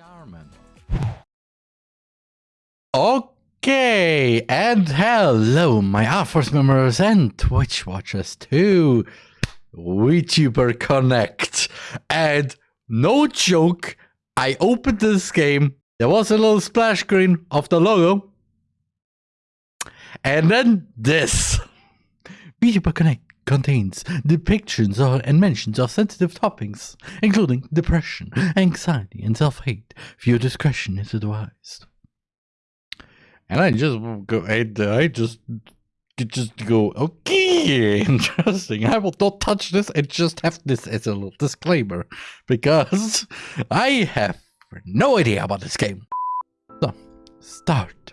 Yarman. Okay, and hello, my R-Force members and Twitch watchers too. VTuber Connect. And no joke, I opened this game. There was a little splash screen of the logo. And then this. VTuber Connect contains depictions of, and mentions of sensitive topics, including depression, anxiety, and self-hate. Viewer discretion is advised. And I just go, I, I just just go, okay, interesting. I will not touch this and just have this as a little disclaimer because I have no idea about this game. So, start.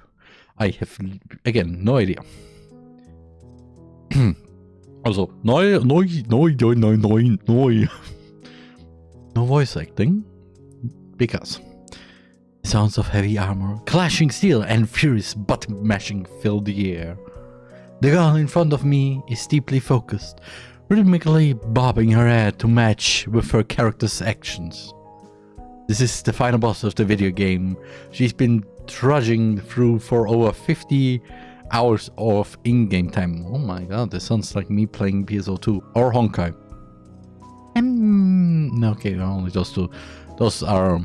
I have, again, no idea. Also, neu, neu, neu, neu, neu, neu, neu. No voice acting. Because sounds of heavy armor, clashing steel, and furious button mashing fill the air. The girl in front of me is deeply focused, rhythmically bobbing her head to match with her character's actions. This is the final boss of the video game. She's been trudging through for over 50 hours of in-game time. Oh my god, this sounds like me playing PSO2 or Honkai. Um, okay, only those two. Those are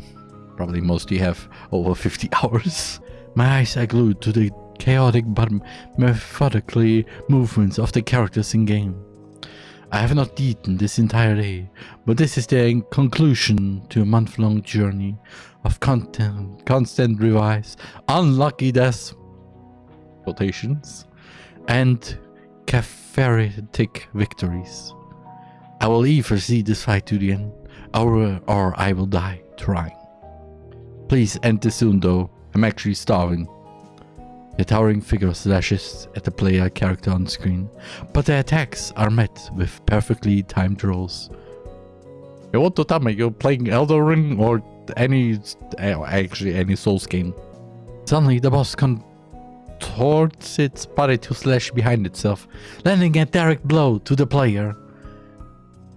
probably most you have over 50 hours. My eyes are glued to the chaotic but methodically movements of the characters in game. I have not eaten this entire day, but this is the conclusion to a month-long journey of content, constant revise, unlucky deaths, quotations, and cathartic victories. I will either see this fight to the end, or, or I will die trying. Please end this soon though, I'm actually starving. The towering figure slashes at the player character on screen, but the attacks are met with perfectly timed rolls. You want to tell me you're playing Elden Ring or any, eh, actually any Souls game? Suddenly the boss contorts its body to slash behind itself, landing a direct blow to the player.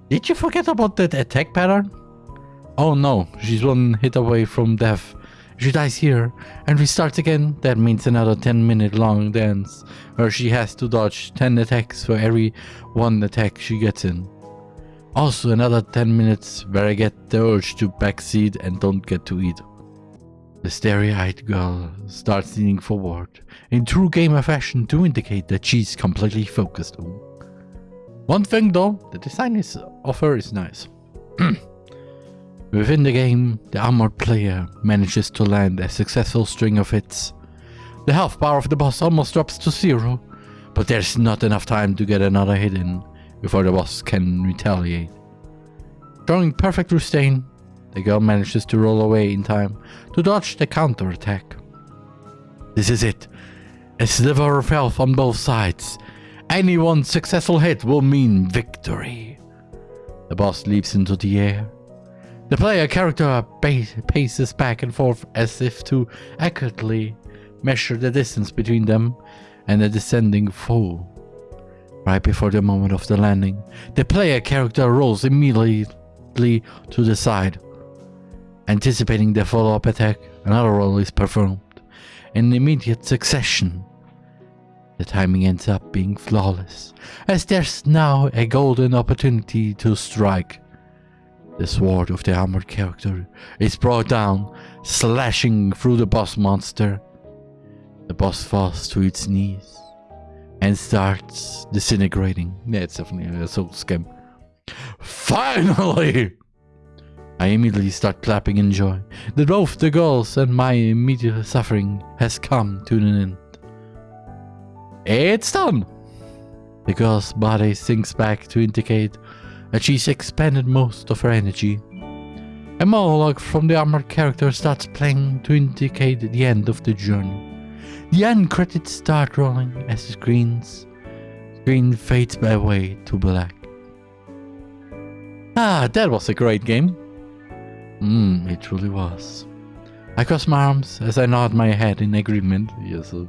Did you forget about that attack pattern? Oh no, she's one hit away from death she dies here and restarts again, that means another 10 minute long dance where she has to dodge 10 attacks for every one attack she gets in. Also another 10 minutes where I get the urge to backseat and don't get to eat. The starry-eyed girl starts leaning forward in true gamer fashion to indicate that she's completely focused. One thing though, the design is, of her is nice. Within the game, the armored player manages to land a successful string of hits. The health bar of the boss almost drops to zero, but there's not enough time to get another hit in before the boss can retaliate. Drawing perfect restraint, the girl manages to roll away in time to dodge the counterattack. This is it. A sliver of health on both sides. Any one successful hit will mean victory. The boss leaps into the air, the player character paces back and forth as if to accurately measure the distance between them and the descending foe. Right before the moment of the landing, the player character rolls immediately to the side. Anticipating the follow-up attack, another roll is performed in immediate succession. The timing ends up being flawless, as there's now a golden opportunity to strike the sword of the armored character is brought down, slashing through the boss monster. The boss falls to its knees and starts disintegrating. Yeah, it's definitely a soul scam. Finally! I immediately start clapping in joy that both the girls and my immediate suffering has come to an end. It's done! The girl's body sinks back to indicate that she's expended most of her energy. A monologue from the armored character starts playing to indicate the end of the journey. The end credits start rolling as the screens screen fades away to black. Ah, that was a great game. Mmm, it truly was. I cross my arms as I nod my head in agreement. Yes. Uh,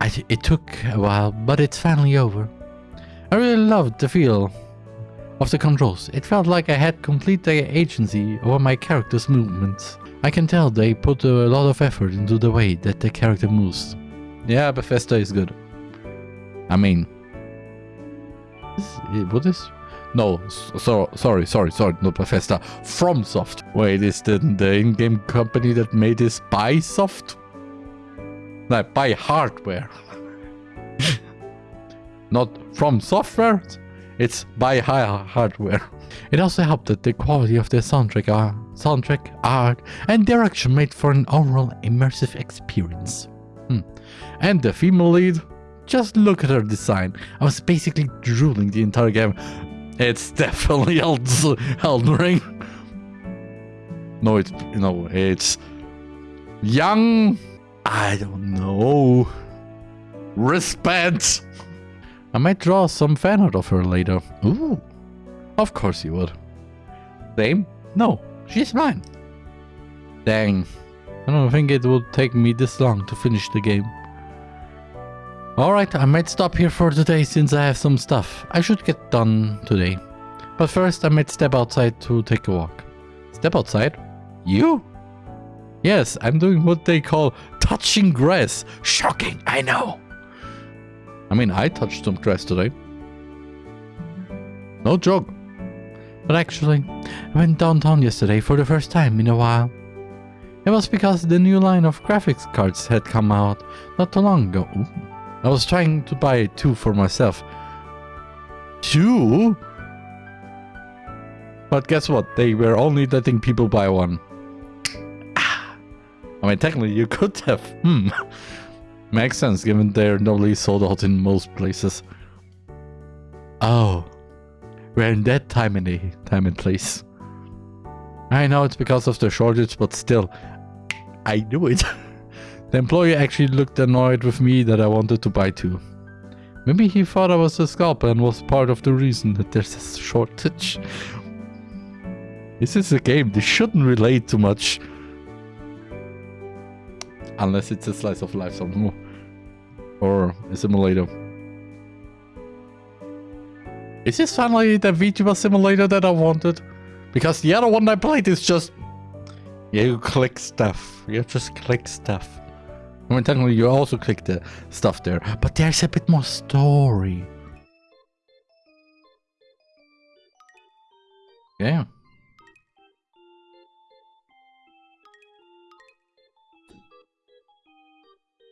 I, it took a while, but it's finally over. I really loved the feel of the controls. It felt like I had complete agency over my character's movements. I can tell they put a lot of effort into the way that the character moves. Yeah, Bethesda is good. I mean, is, what is? No, so, sorry, sorry, sorry, not Bethesda. FromSoft. Wait, is the, the in-game company that made this Buy-Soft? No, buy hardware. not from software, it's buy hardware. It also helped that the quality of the soundtrack, uh, soundtrack, art, and direction made for an overall immersive experience. Hmm. And the female lead, just look at her design. I was basically drooling the entire game. It's definitely Elden Ring. No, it's, you know, it's young. I don't know. Wristbands. I might draw some fan art of her later. Ooh. Of course you would. Same? No, she's mine. Dang. I don't think it would take me this long to finish the game. Alright, I might stop here for today since I have some stuff I should get done today. But first I might step outside to take a walk. Step outside? You? Yes, I'm doing what they call touching grass. Shocking, I know. I mean, I touched some grass today. No joke. But actually, I went downtown yesterday for the first time in a while. It was because the new line of graphics cards had come out not too long ago. Ooh. I was trying to buy two for myself. Two? But guess what? They were only letting people buy one. Ah. I mean, technically you could have. Hmm. Makes sense given they're normally sold out in most places. Oh. We're in that time and time and place. I know it's because of the shortage, but still, I knew it. the employee actually looked annoyed with me that I wanted to buy two. Maybe he thought I was a scalper and was part of the reason that there's a shortage. This is a game, they shouldn't relate too much. Unless it's a slice of life something or a simulator. Is this finally the VTuber simulator that I wanted? Because the other one I played is just... You click stuff. You just click stuff. I mean, technically you also click the stuff there. But there's a bit more story. Yeah.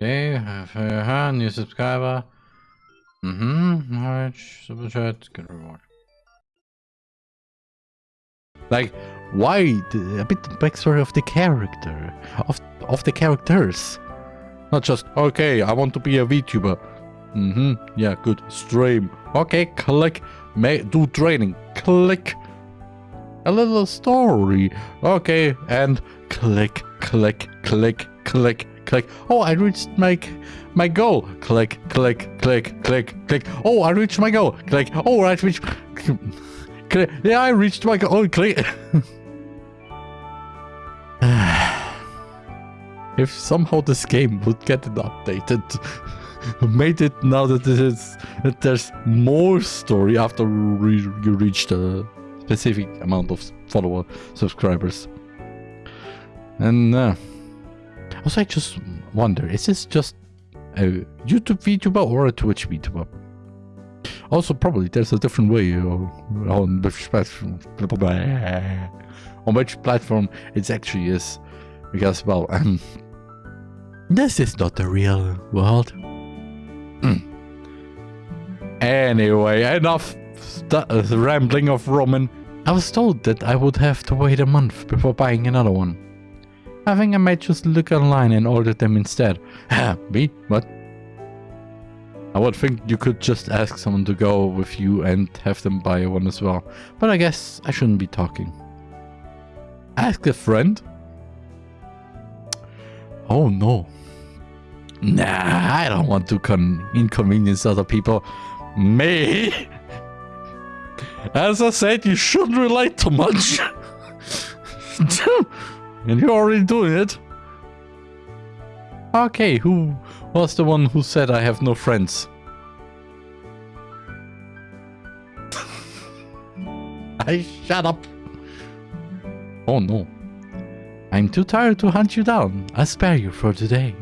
Okay, uh, new subscriber. Mm-hmm. Alright, super chat, good reward. Like, why a bit backstory of the character, of of the characters, not just okay. I want to be a VTuber. Mm-hmm. Yeah, good. Stream. Okay, click. May do training. Click. A little story. Okay, and click, click, click, click, click. Oh, I reached my my goal. Click, click, click, click, click. Oh, I reached my goal. Click. Oh, I reached. Click. Yeah, I reached my goal. Oh, click. if somehow this game would get it updated, made it now that that there's more story after re you reach the specific amount of follower subscribers. And uh, also, I just wonder, is this just a YouTube VTuber or a Twitch VTuber? Also, probably there's a different way on which platform, on which platform it actually is. Because, well, um, this is not the real world. Hmm. anyway, enough rambling of Roman. I was told that I would have to wait a month before buying another one. I think I might just look online and order them instead. Me? What? I would think you could just ask someone to go with you and have them buy one as well. But I guess I shouldn't be talking. Ask a friend? Oh no. Nah, I don't want to inconvenience other people. Me? As I said, you shouldn't relate too much. And you're already doing it. Okay, who was the one who said I have no friends? I shut up. Oh no. I'm too tired to hunt you down. I'll spare you for today.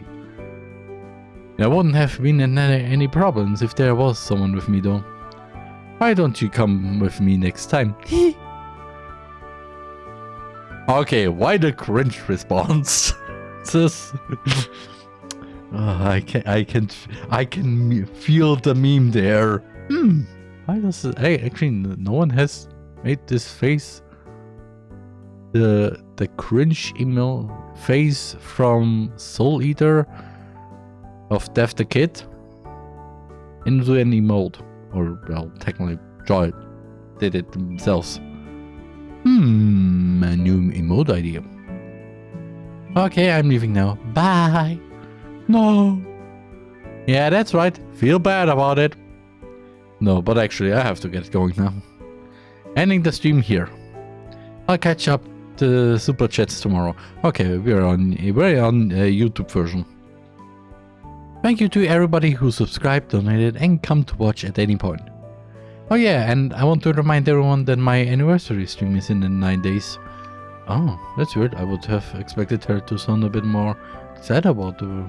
There wouldn't have been any problems if there was someone with me though. Why don't you come with me next time? okay, why the cringe response? this oh, I can I can I can feel the meme there. Hmm. Why does it, hey, actually no one has made this face the the cringe email face from Soul Eater of Death the Kid into an emote. Or, well, technically, Joy did it themselves. Hmm, a new emote idea. Okay, I'm leaving now. Bye. No. Yeah, that's right. Feel bad about it. No, but actually, I have to get going now. Ending the stream here. I'll catch up the super chats tomorrow. Okay, we're on we're on uh, YouTube version. Thank you to everybody who subscribed, donated, and come to watch at any point. Oh yeah, and I want to remind everyone that my anniversary stream is in 9 days. Oh, that's weird. I would have expected her to sound a bit more sad about the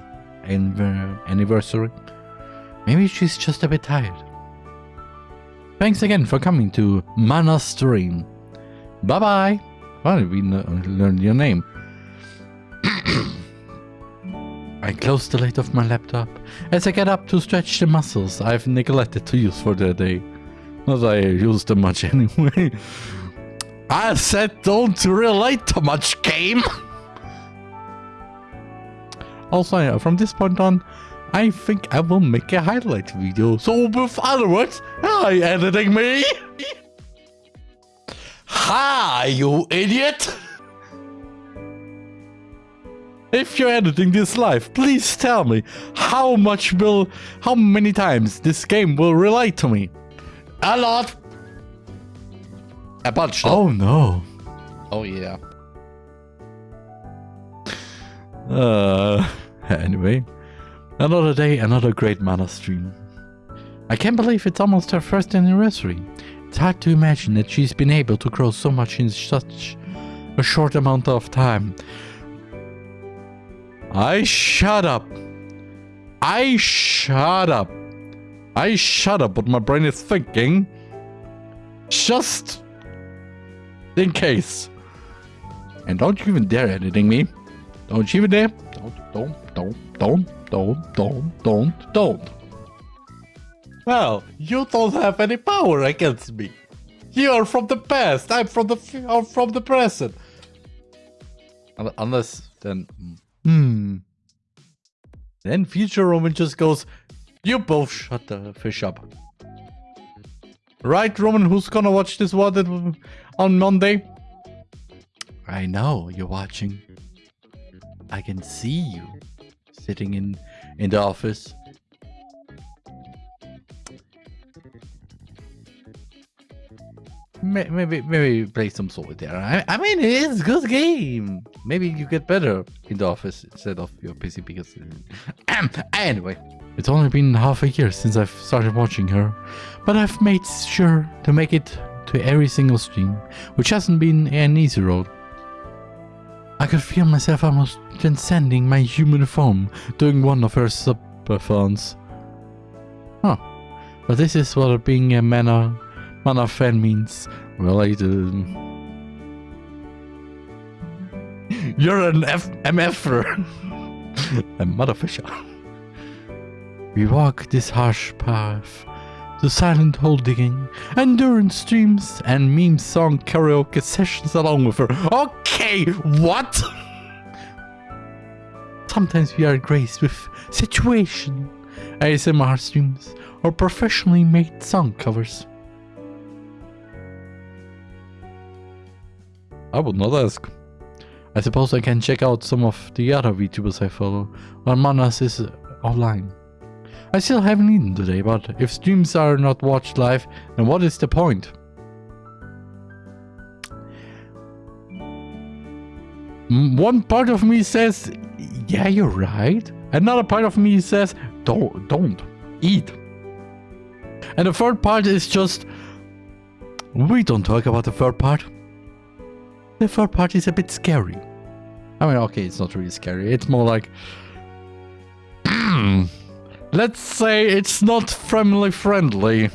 anniversary. Maybe she's just a bit tired. Thanks again for coming to Mana Stream. Bye bye. Well, we learned your name. I close the lid of my laptop as I get up to stretch the muscles I've neglected to use for the day. Not that I use them much anyway. I said don't relate too much, game! Also, from this point on, I think I will make a highlight video. So with other words, hi editing me! Hi, you idiot! If you're editing this live, please tell me how much will, how many times this game will relate to me. A lot. A bunch. Though. Oh no. Oh yeah. Uh, anyway, another day, another great mana stream. I can't believe it's almost her first anniversary. It's hard to imagine that she's been able to grow so much in such a short amount of time. I shut up. I shut up. I shut up what my brain is thinking. Just in case. And don't you even dare editing me. Don't you even dare. Don't, don't, don't, don't, don't, don't, don't, don't. Well, you don't have any power against me. You are from the past. I'm from the I'm from the present. Unless then Hmm. Then future Roman just goes, you both shut the fish up. Right, Roman, who's gonna watch this one on Monday? I know you're watching. I can see you sitting in in the office maybe maybe play some solitaire. I, I mean, it's a good game. Maybe you get better in the office instead of your PC because. anyway, it's only been half a year since I've started watching her, but I've made sure to make it to every single stream, which hasn't been an easy road. I could feel myself almost transcending my human form during one of her subathons. Huh. But this is what being a mana Mana fan means related. You're an F MFer. a motherfisher. We walk this harsh path the silent hole digging, endurance streams, and meme song karaoke sessions along with her. Okay, what? Sometimes we are graced with situation, ASMR streams, or professionally made song covers. I would not ask. I suppose I can check out some of the other VTubers I follow while Manas is offline. I still haven't eaten today, but if streams are not watched live, then what is the point? One part of me says, yeah, you're right. Another part of me says, don't, don't, eat. And the third part is just, we don't talk about the third part. The third part is a bit scary. I mean, okay, it's not really scary. It's more like... Let's say it's not family friendly.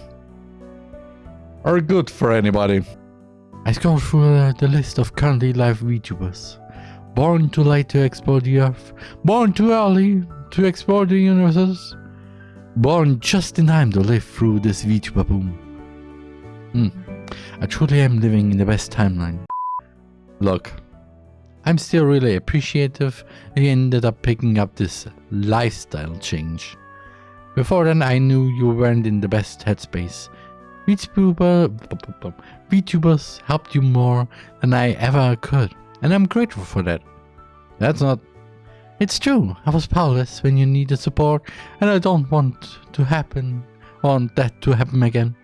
Or good for anybody. I scrolled through uh, the list of currently live VTubers. Born too late to explore the Earth. Born too early to explore the universes. Born just in time to live through this VTuber boom. Hmm. I truly am living in the best timeline. Look, I'm still really appreciative you ended up picking up this lifestyle change. Before then I knew you weren't in the best headspace. VTuber, VTubers helped you more than I ever could, and I'm grateful for that. That's not... It's true, I was powerless when you needed support, and I don't want to happen, want that to happen again.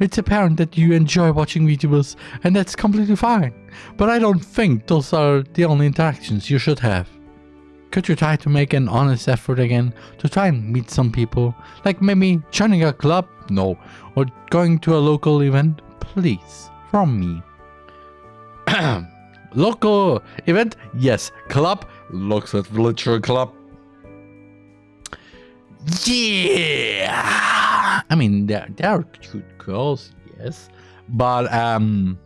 It's apparent that you enjoy watching VTubers, and that's completely fine. But I don't think those are the only interactions you should have. Could you try to make an honest effort again to try and meet some people? Like maybe joining a club? No. Or going to a local event? Please. From me. local event? Yes. Club? Looks at Villager Club. Yeah! I mean, there, there are girls, yes. But, um...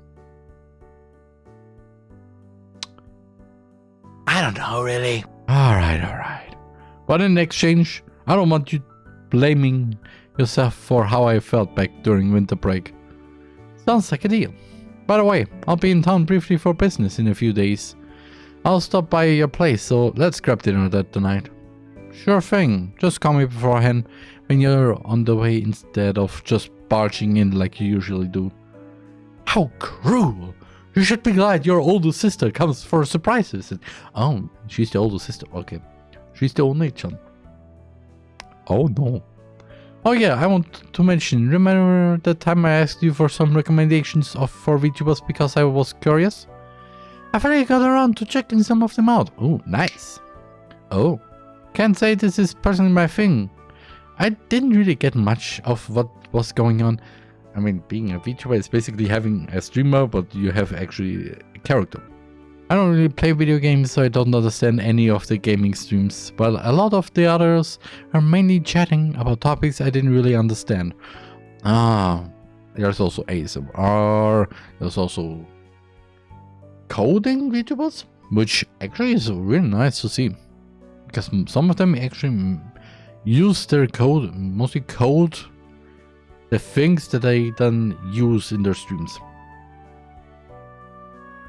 I don't know, really. Alright, alright. But in exchange, I don't want you blaming yourself for how I felt back during winter break. Sounds like a deal. By the way, I'll be in town briefly for business in a few days. I'll stop by your place, so let's grab dinner that tonight. Sure thing, just call me beforehand when you're on the way instead of just barging in like you usually do. How cruel! You should be glad your older sister comes for surprises. Oh, she's the older sister. Okay. She's the only chan. Oh no. Oh yeah, I want to mention, remember that time I asked you for some recommendations of for VTubers because I was curious? I finally got around to checking some of them out. Oh, nice. Oh, can't say this is personally my thing. I didn't really get much of what was going on. I mean, being a VTuber is basically having a streamer, but you have actually a character. I don't really play video games, so I don't understand any of the gaming streams, but a lot of the others are mainly chatting about topics I didn't really understand. Ah, there's also ASMR, there's also coding VTubers, which actually is really nice to see. Because some of them actually use their code, mostly code the things that they then use in their streams.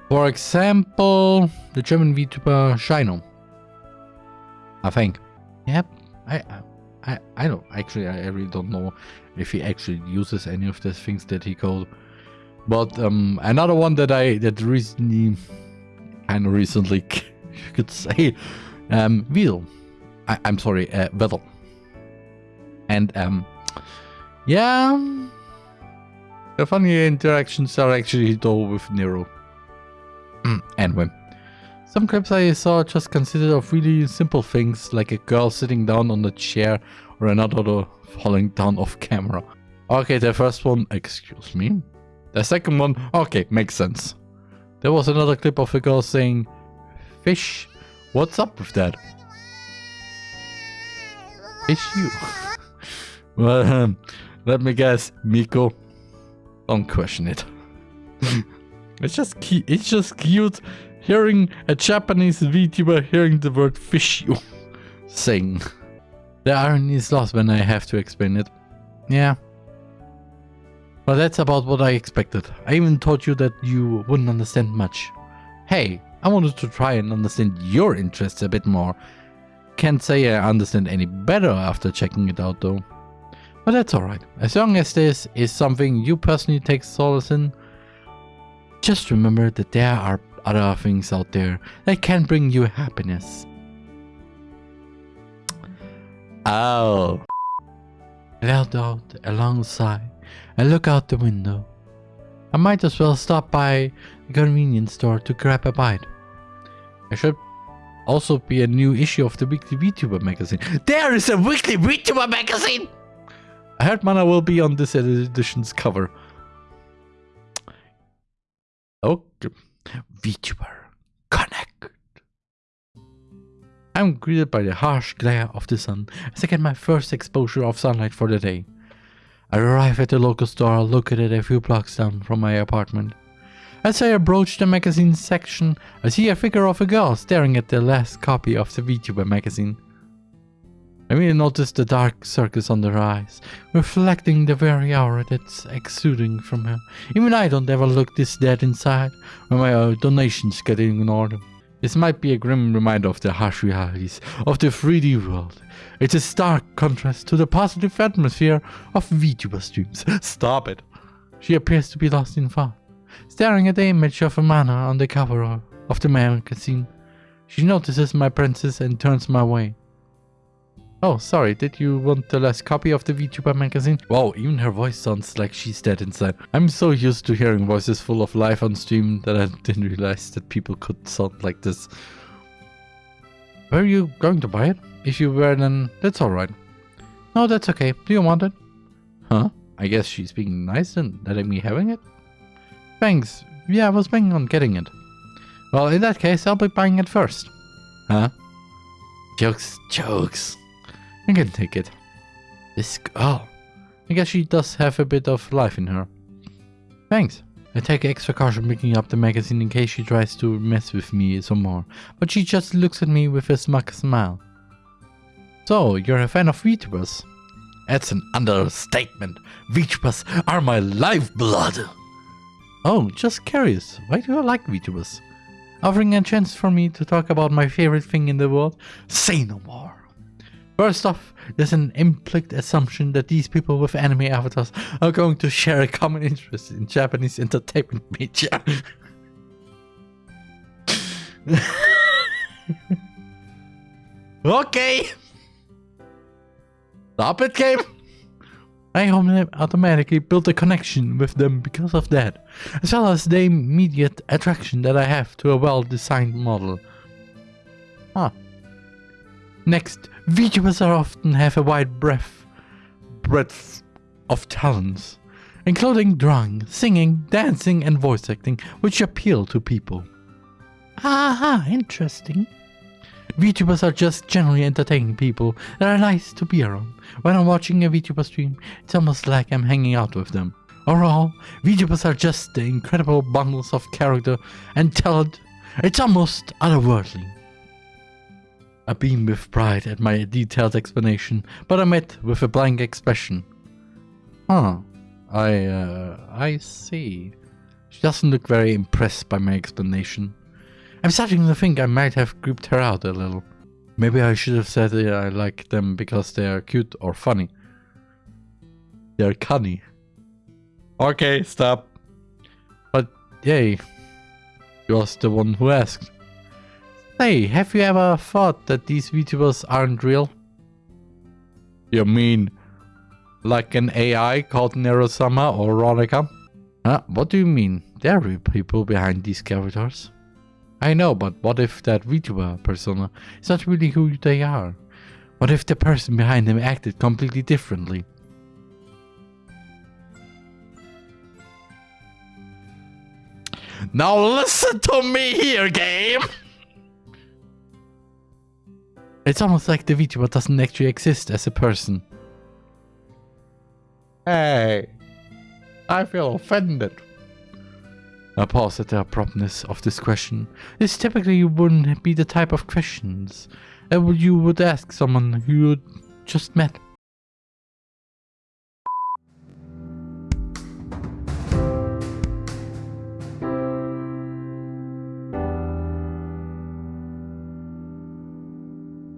For example, the German VTuber Shino. I think. Yep. I I I don't actually I really don't know if he actually uses any of the things that he called. But um another one that I that recently kind of recently you could say um Vidal. I, am sorry, uh Vedal. And um yeah. The funny interactions are actually though with Neuro. anyway. Some clips I saw just consisted of really simple things like a girl sitting down on a chair or another falling down off camera. Okay, the first one, excuse me. The second one, okay, makes sense. There was another clip of a girl saying, Fish, what's up with that? Fish you. well, um, let me guess, Miko. Don't question it. it's just it's just cute hearing a Japanese VTuber hearing the word fish you sing. The irony is lost when I have to explain it. Yeah. But that's about what I expected. I even told you that you wouldn't understand much. Hey, I wanted to try and understand your interests a bit more. Can't say I understand any better after checking it out though. But that's alright. As long as this is something you personally take solace in, just remember that there are other things out there that can bring you happiness. Oh. Let out a long sigh and look out the window. I might as well stop by the convenience store to grab a bite. There should also be a new issue of the Weekly VTuber magazine. There is a Weekly VTuber magazine! I heard Mana will be on this edition's cover. Okay. VTuber Connect. I'm greeted by the harsh glare of the sun as I get my first exposure of sunlight for the day. I arrive at the local store located a few blocks down from my apartment. As I approach the magazine section, I see a figure of a girl staring at the last copy of the VTuber magazine. I may notice the dark circles under her eyes, reflecting the very aura that's exuding from her. Even I don't ever look this dead inside, when my uh, donations get ignored. This might be a grim reminder of the harsh realities of the 3D world. It's a stark contrast to the positive atmosphere of VTuber streams. Stop it. She appears to be lost in thought, staring at the image of Amana on the cover of the magazine. She notices my princess and turns my way. Oh, sorry, did you want the last copy of the VTuber magazine? Wow, even her voice sounds like she's dead inside. I'm so used to hearing voices full of life on stream that I didn't realize that people could sound like this. Were you going to buy it? If you were, then that's alright. No, that's okay. Do you want it? Huh? I guess she's being nice and letting me having it? Thanks. Yeah, I was planning on getting it. Well, in that case, I'll be buying it first. Huh? Jokes, jokes. I can take it. This girl. I guess she does have a bit of life in her. Thanks. I take extra caution picking up the magazine in case she tries to mess with me some more, but she just looks at me with a smug smile. So, you're a fan of VTubers? That's an understatement. VTubers are my lifeblood. Oh, just curious. Why do you like VTubers? Offering a chance for me to talk about my favorite thing in the world? Say no more. First off, there's an implicit assumption that these people with anime avatars are going to share a common interest in Japanese entertainment media. okay! Stop it, game! I automatically built a connection with them because of that, as well as the immediate attraction that I have to a well-designed model. Ah. Next, VTubers often have a wide breadth, breadth of talents, including drawing, singing, dancing, and voice acting, which appeal to people. Aha, interesting. VTubers are just generally entertaining people that are nice to be around. When I'm watching a VTuber stream, it's almost like I'm hanging out with them. Overall, VTubers are just the incredible bundles of character and talent. It's almost otherworldly. I beam with pride at my detailed explanation, but I met with a blank expression. Huh. I, uh, I see. She doesn't look very impressed by my explanation. I'm starting to think I might have creeped her out a little. Maybe I should have said I like them because they are cute or funny. They're cunny. Okay, stop. But yay, you're the one who asked. Hey, have you ever thought that these VTubers aren't real? You mean like an AI called Neuro-sama or Ronica? Huh? What do you mean? There are real people behind these characters. I know, but what if that VTuber persona is not really who they are? What if the person behind them acted completely differently? Now listen to me here, game! It's almost like the VTuber doesn't actually exist as a person. Hey, I feel offended. I pause at the abruptness of this question. This typically wouldn't be the type of questions uh, that you would ask someone who you just met.